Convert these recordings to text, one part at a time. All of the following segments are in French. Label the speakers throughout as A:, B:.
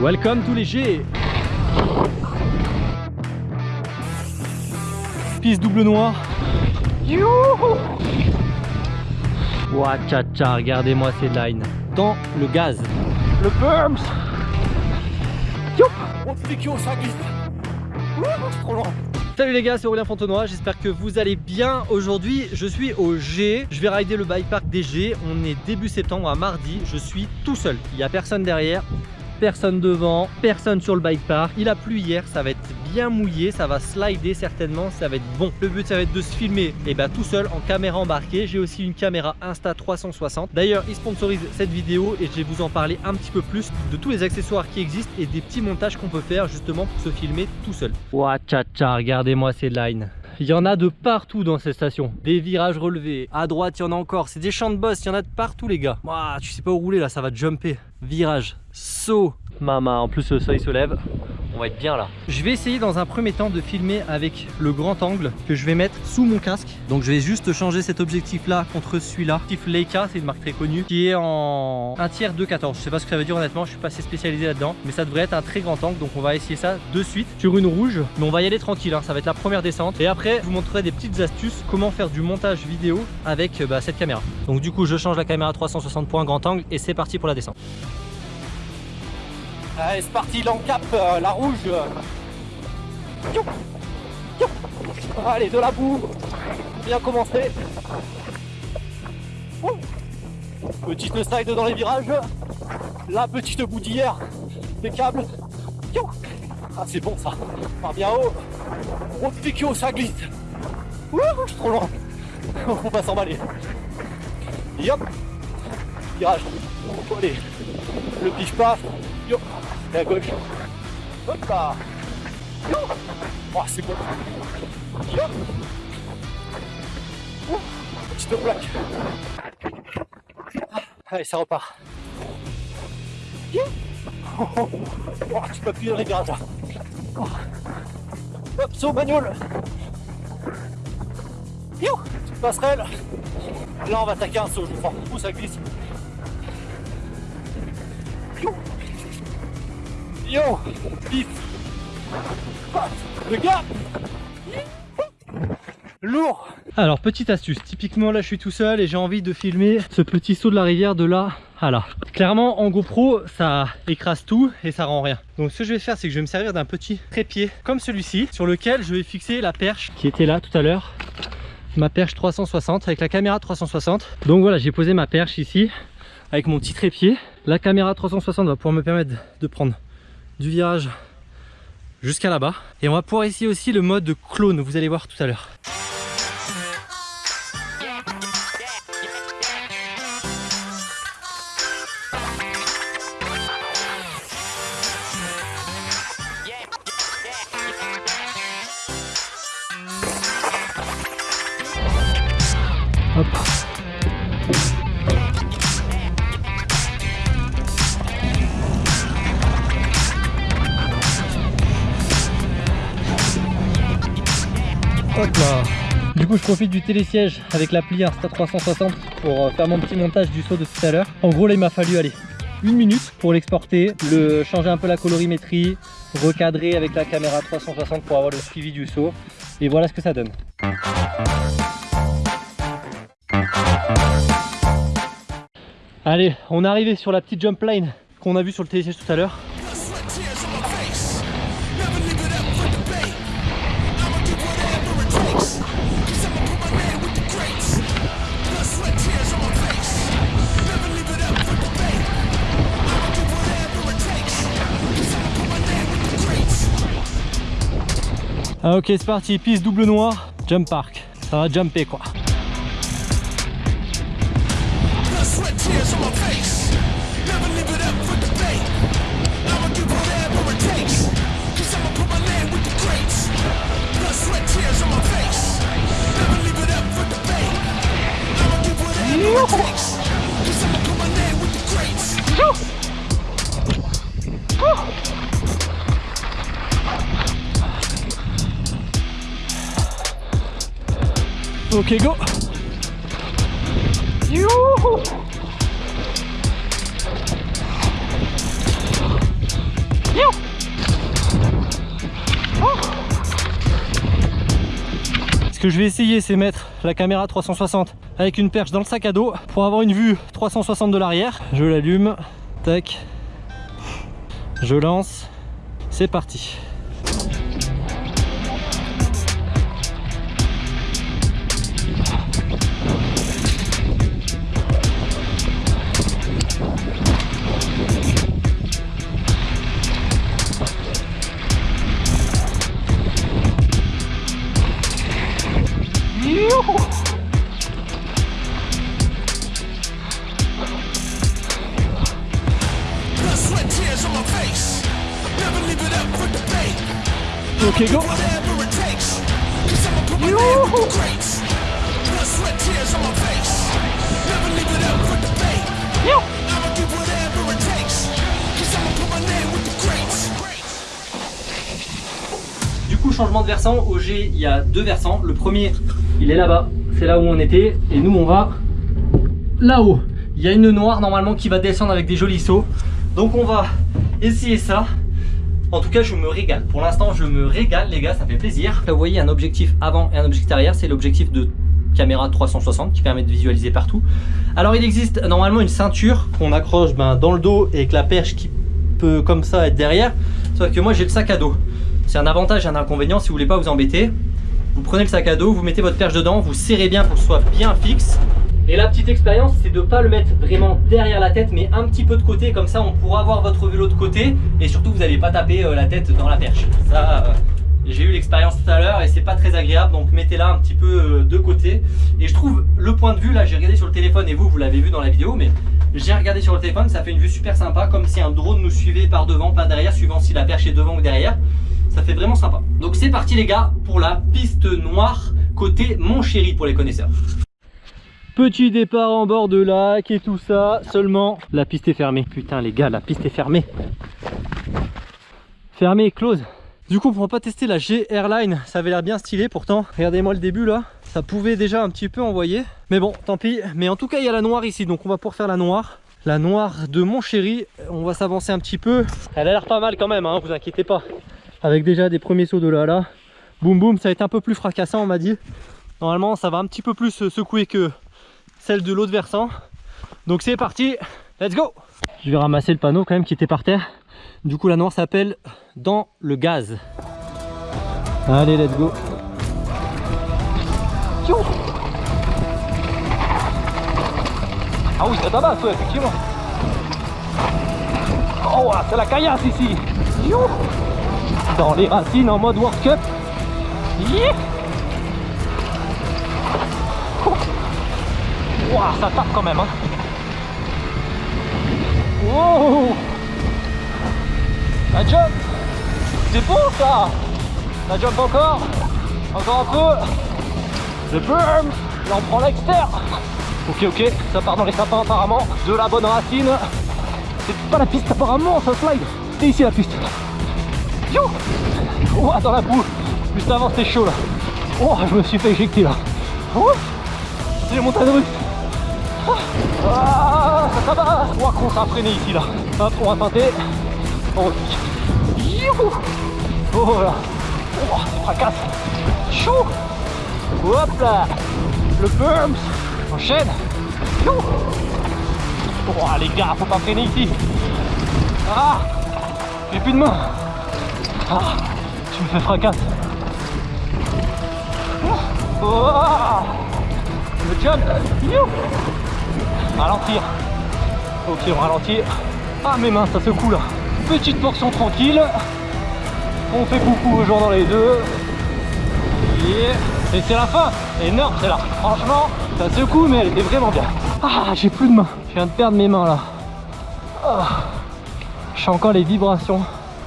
A: Welcome to les G Piste double noir. Ouah tcha tcha, regardez-moi ces lines. Dans le gaz. Le bumps
B: On te fait ça glisse. C'est trop loin.
A: Salut les gars, c'est Aurélien Fontenoy, j'espère que vous allez bien. Aujourd'hui, je suis au G, je vais rider le bike park des G. On est début septembre, à mardi, je suis tout seul. Il n'y a personne derrière, personne devant, personne sur le bike park. Il a plu hier, ça va être bien mouillé, ça va slider certainement, ça va être bon. Le but ça va être de se filmer et eh ben, tout seul en caméra embarquée. J'ai aussi une caméra Insta 360. D'ailleurs, il sponsorise cette vidéo et je vais vous en parler un petit peu plus de tous les accessoires qui existent et des petits montages qu'on peut faire justement pour se filmer tout seul. Ouah tcha tcha, regardez-moi ces lines. Il y en a de partout dans cette station. Des virages relevés. À droite, il y en a encore. C'est des champs de boss. Il y en a de partout, les gars. Tu sais pas où rouler là, ça va jumper. Virage, saut. Mama, en plus le soleil se lève être bien là. Je vais essayer dans un premier temps de filmer avec le grand angle que je vais mettre sous mon casque. Donc je vais juste changer cet objectif là contre celui-là. Objectif Leica, c'est une marque très connue, qui est en 1 tiers 2.14. Je sais pas ce que ça veut dire honnêtement, je suis pas assez spécialisé là-dedans. Mais ça devrait être un très grand angle, donc on va essayer ça de suite sur une rouge. Mais on va y aller tranquille, hein. ça va être la première descente. Et après, je vous montrerai des petites astuces, comment faire du montage vidéo avec bah, cette caméra. Donc du coup, je change la caméra 360 points grand angle et c'est parti pour la descente.
B: Allez, c'est parti, l'encap, euh, la rouge. Allez, de la boue. Bien commencé. Petite slide dans les virages. La petite boue d'hier. Impeccable. Ah, c'est bon ça. Par bien haut. Gros ça glisse. Ouh, je suis trop loin. On va s'emballer. Yop. Virage. Allez. Le pige pas. Yo et à gauche. Hop là Oh, c'est bon Hop oh, Petite plaque Allez, ça repart. Oh, tu peux appuyer dans les virages là. Hop, saut manuel. Passerelle. Là, on va attaquer un saut, je crois. Où ça glisse? Lourd
A: Alors petite astuce, typiquement là je suis tout seul et j'ai envie de filmer ce petit saut de la rivière de là à là. Clairement en GoPro ça écrase tout et ça rend rien. Donc ce que je vais faire c'est que je vais me servir d'un petit trépied comme celui-ci sur lequel je vais fixer la perche qui était là tout à l'heure. Ma perche 360 avec la caméra 360. Donc voilà j'ai posé ma perche ici avec mon petit trépied. La caméra 360 va pouvoir me permettre de prendre du virage jusqu'à là-bas. Et on va pouvoir essayer aussi le mode de clone, vous allez voir tout à l'heure. Du coup je profite du télésiège avec l'appli Insta360 pour euh, faire mon petit montage du saut de tout à l'heure. En gros là il m'a fallu aller une minute pour l'exporter, le changer un peu la colorimétrie, recadrer avec la caméra 360 pour avoir le suivi du saut. Et voilà ce que ça donne. Allez, on est arrivé sur la petite jump line qu'on a vu sur le télésiège tout à l'heure. Ah, ok c'est parti, piste double noir, jump park. Ça va jumper quoi. Ok, go. Oh. Ce que je vais essayer, c'est mettre la caméra 360 avec une perche dans le sac à dos pour avoir une vue 360 de l'arrière. Je l'allume, tac, je lance, c'est parti. Ok go Du coup changement de versant, au G il y a deux versants. Le premier il est là-bas, c'est là où on était et nous on va là-haut. Il y a une noire normalement qui va descendre avec des jolis sauts. Donc on va essayer ça. En tout cas, je me régale. Pour l'instant, je me régale, les gars, ça fait plaisir. Là, vous voyez, un objectif avant et un objectif arrière. C'est l'objectif de caméra 360 qui permet de visualiser partout. Alors, il existe normalement une ceinture qu'on accroche ben, dans le dos et avec la perche qui peut comme ça être derrière. Sauf que moi, j'ai le sac à dos. C'est un avantage et un inconvénient si vous voulez pas vous embêter. Vous prenez le sac à dos, vous mettez votre perche dedans, vous serrez bien pour que ce soit bien fixe. Et la petite expérience, c'est de ne pas le mettre vraiment derrière la tête, mais un petit peu de côté, comme ça on pourra avoir votre vélo de côté, et surtout vous n'allez pas taper euh, la tête dans la perche. Ça, euh, j'ai eu l'expérience tout à l'heure et c'est pas très agréable, donc mettez-la un petit peu euh, de côté. Et je trouve le point de vue, là j'ai regardé sur le téléphone, et vous, vous l'avez vu dans la vidéo, mais j'ai regardé sur le téléphone, ça fait une vue super sympa, comme si un drone nous suivait par devant, pas derrière, suivant si la perche est devant ou derrière. Ça fait vraiment sympa. Donc c'est parti les gars pour la piste noire côté Mon Chéri pour les connaisseurs. Petit départ en bord de lac et tout ça, seulement la piste est fermée. Putain les gars, la piste est fermée. Fermée, close. Du coup, on pourra pas tester la G Airline, ça avait l'air bien stylé pourtant. Regardez-moi le début là, ça pouvait déjà un petit peu envoyer. Mais bon, tant pis. Mais en tout cas, il y a la noire ici, donc on va pouvoir faire la noire. La noire de mon chéri, on va s'avancer un petit peu. Elle a l'air pas mal quand même, hein, vous inquiétez pas. Avec déjà des premiers sauts de là là. Boum boum, ça va être un peu plus fracassant on m'a dit. Normalement, ça va un petit peu plus secouer que celle de l'autre versant. Donc c'est parti, let's go Je vais ramasser le panneau quand même qui était par terre. Du coup la noire s'appelle Dans le gaz. Allez, let's go Ah oui, ça tabasse, ouais, effectivement. Oh, c'est la caillasse ici. Dans les racines en mode World Cup. Wow, ça tape quand même. Hein. Wow La jump C'est bon ça La jump encore Encore un peu Le burn Là on prend l'externe Ok ok, ça part dans les sapins apparemment. De la bonne racine. C'est pas la piste apparemment, ça slide. C'est ici la piste. Yo oh, dans la boue. Juste avant c'était chaud là. Oh, je me suis fait éjecter là. Oh, c'est les montagnes russes. Ah, ça, va Oh, qu'on s'est freiné ici là. Hop, on va tenter. Oh, oh là. Oh, ça fracasse. Chaud. Hop là. Le bumps. Enchaîne. Oh, les gars, faut pas freiner ici. Ah, j'ai plus de main. Ah, tu me fais fracasse. Oh, le jump. Ralentir. Ok, on ralentit. Ah, mes mains, ça secoue là. Petite portion tranquille. On fait coucou aux gens dans les deux. Et c'est la fin. Énorme, c'est là. Franchement, ça secoue, mais elle était vraiment bien. Ah, j'ai plus de mains. Je viens de perdre mes mains là. Ah, je sens encore les vibrations.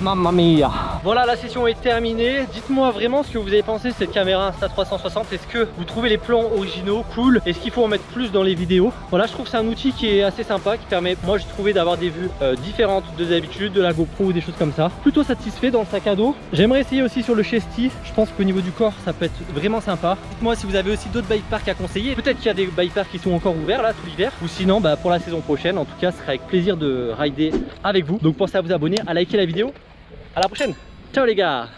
A: Mamma mia Voilà la session est terminée. Dites-moi vraiment ce que vous avez pensé de cette caméra Insta360 Est-ce que vous trouvez les plans originaux cool? Est-ce qu'il faut en mettre plus dans les vidéos? Voilà je trouve c'est un outil qui est assez sympa Qui permet moi j'ai trouvé d'avoir des vues euh, différentes de d'habitude De la GoPro ou des choses comme ça. Plutôt satisfait dans le sac à dos. J'aimerais essayer aussi sur le Chesty Je pense qu'au niveau du corps ça peut être vraiment sympa. Dites-moi si vous avez aussi d'autres bike parks à conseiller. Peut-être qu'il y a des bike parks qui sont encore ouverts là tout l'hiver. Ou sinon bah, pour la saison prochaine En tout cas ce sera avec plaisir de rider avec vous. Donc pensez à vous abonner, à liker la vidéo. À la prochaine. Ciao les gars